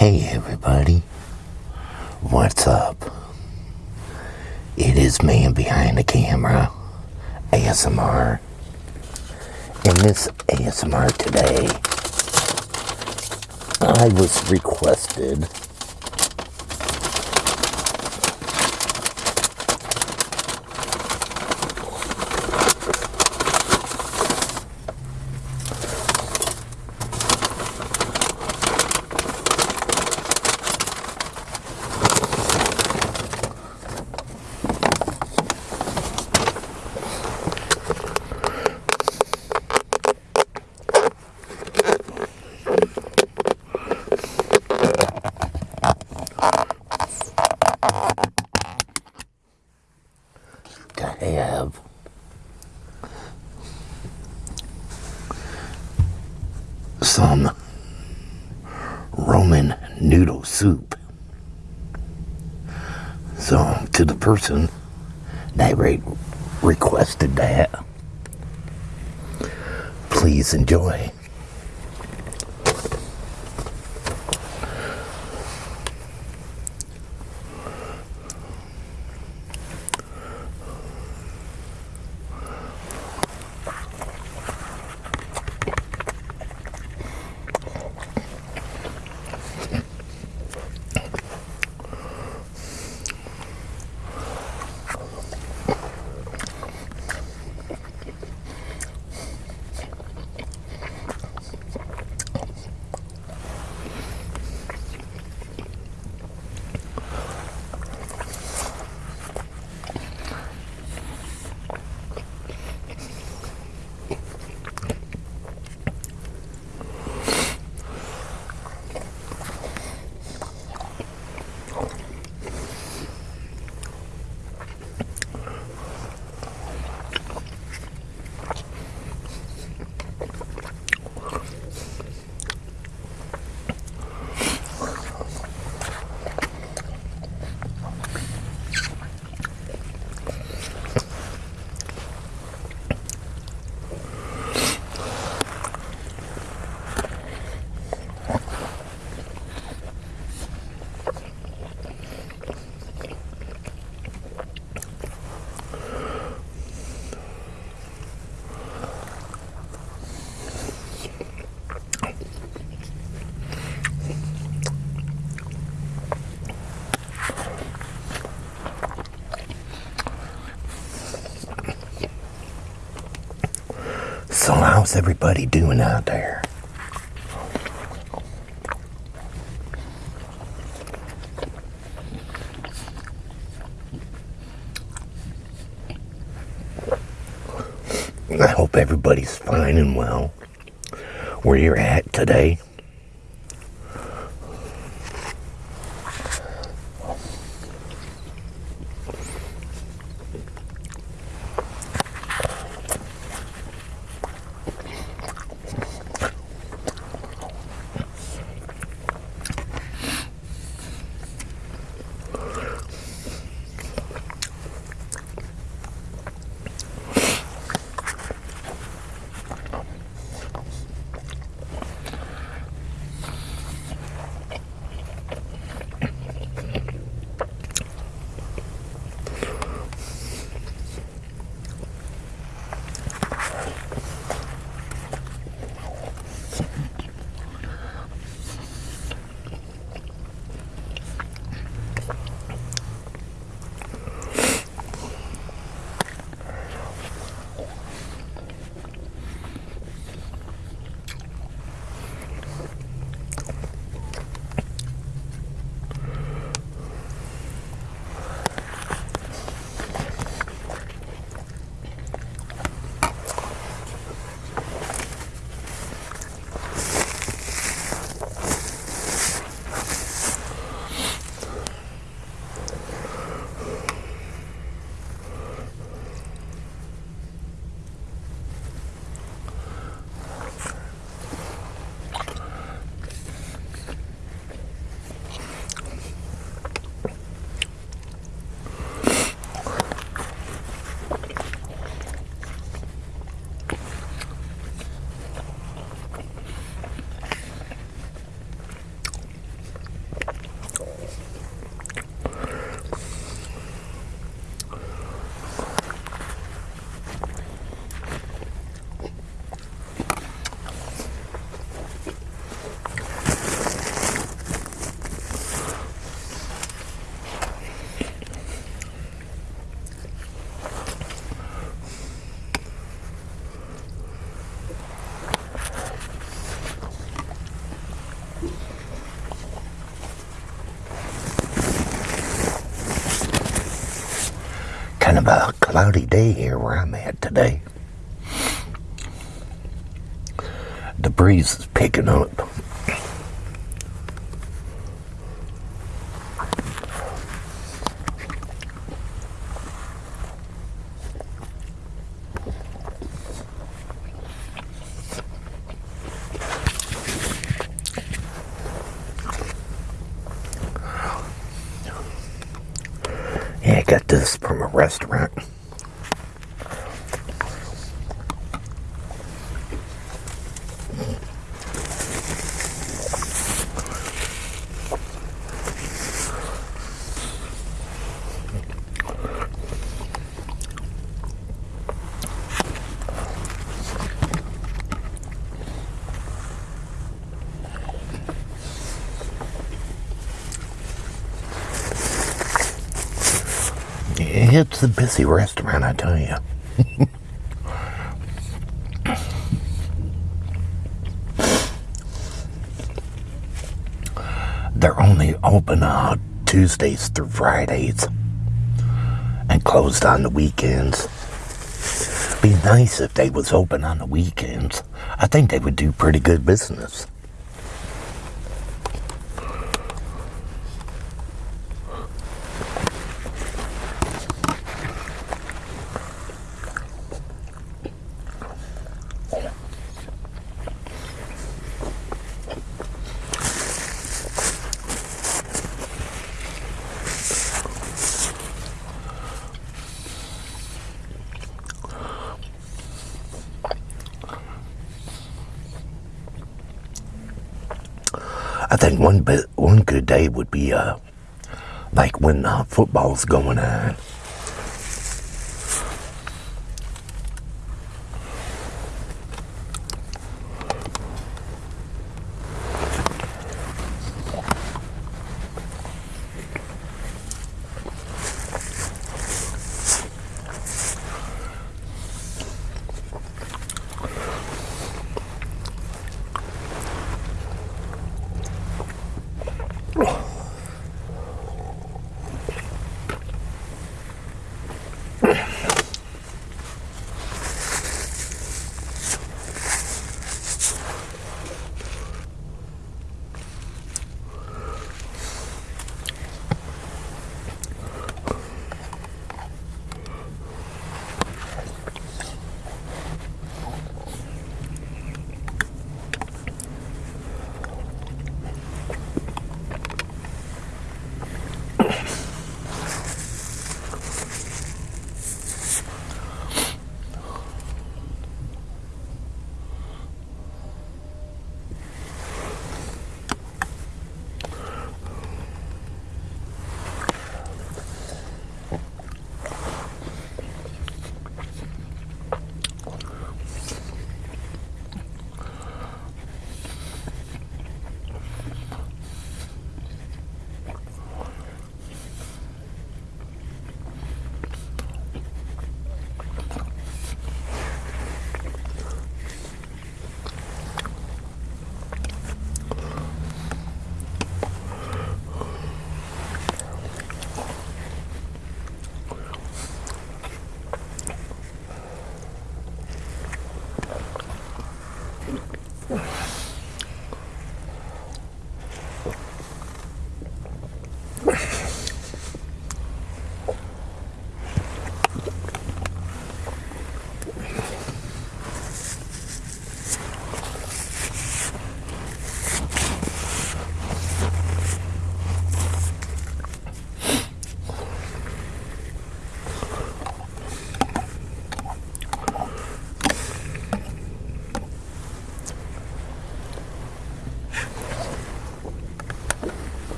Hey everybody, what's up? It is man behind the camera, ASMR. In this ASMR today, I was requested to have some Roman noodle soup. So, to the person that re- requested that, please enjoy. How's everybody doing out there? I hope everybody's fine and well where you're at today. Of a cloudy day here where I'm at today. The breeze is picking up. Got this from a restaurant. It's a busy restaurant, I tell you. They're only open on Tuesdays through Fridays and closed on the weekends. Be nice if they was open on the weekends. I think they would do pretty good business. One bit, one good day would be uh, like when uh, football's going on.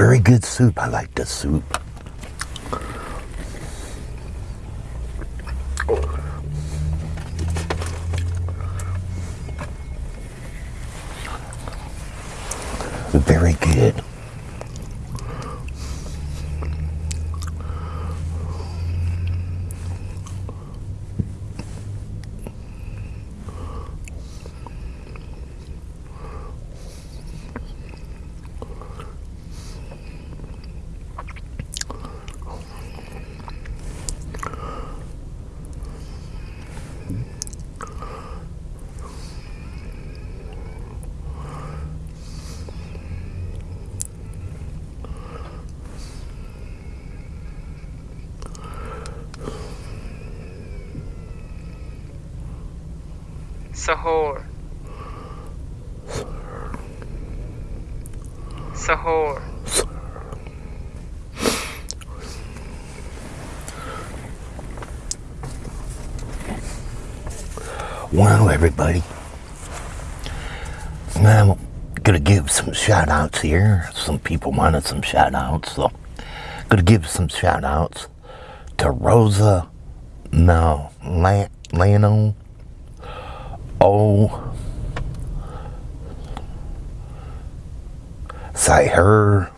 Very good soup. I like the soup. Very good. Sahur. Sahur. Well, everybody, Now, I'm gonna give some shout outs here. Some people wanted some shout outs, so gonna give some shout outs to Rosa no Lano O say her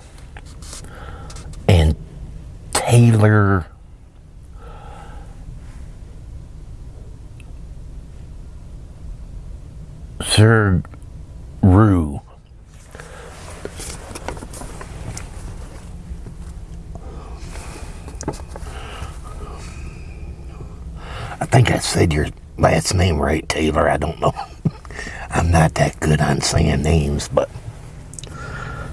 and Taylor Sir Rue. I think I said your last name right, Taylor. I don't know. I'm not that good on saying names, but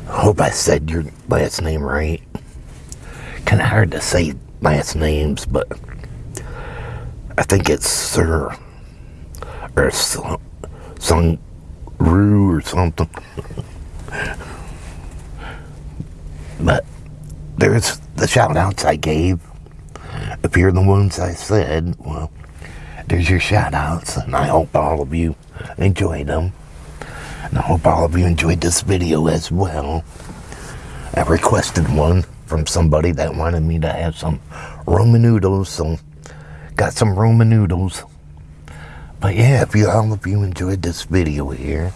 I hope I said your last name right. Kind of hard to say last names, but I think it's Sir or Sung Rue or something. but there's the shout outs I gave. If you're the ones I said, well, there's your shout outs, and I hope all of you enjoyed them. And I hope all of you enjoyed this video as well. I requested one from somebody that wanted me to have some Roman noodles, so got some Roman noodles. But yeah, if you all of you enjoyed this video here,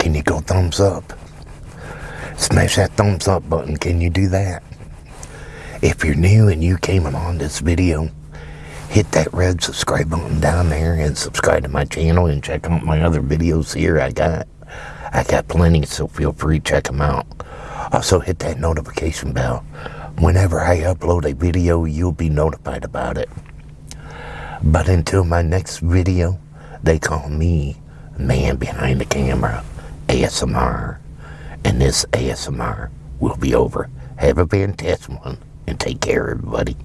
can you go thumbs up? Smash that thumbs up button. Can you do that? If you're new and you came along this video, hit that red subscribe button down there and subscribe to my channel and check out my other videos here I got. I got plenty, so feel free to check them out. Also, hit that notification bell. Whenever I upload a video, you'll be notified about it. But until my next video, they call me Man Behind the Camera, ASMR. And this ASMR will be over. Have a fantastic one, and take care, everybody.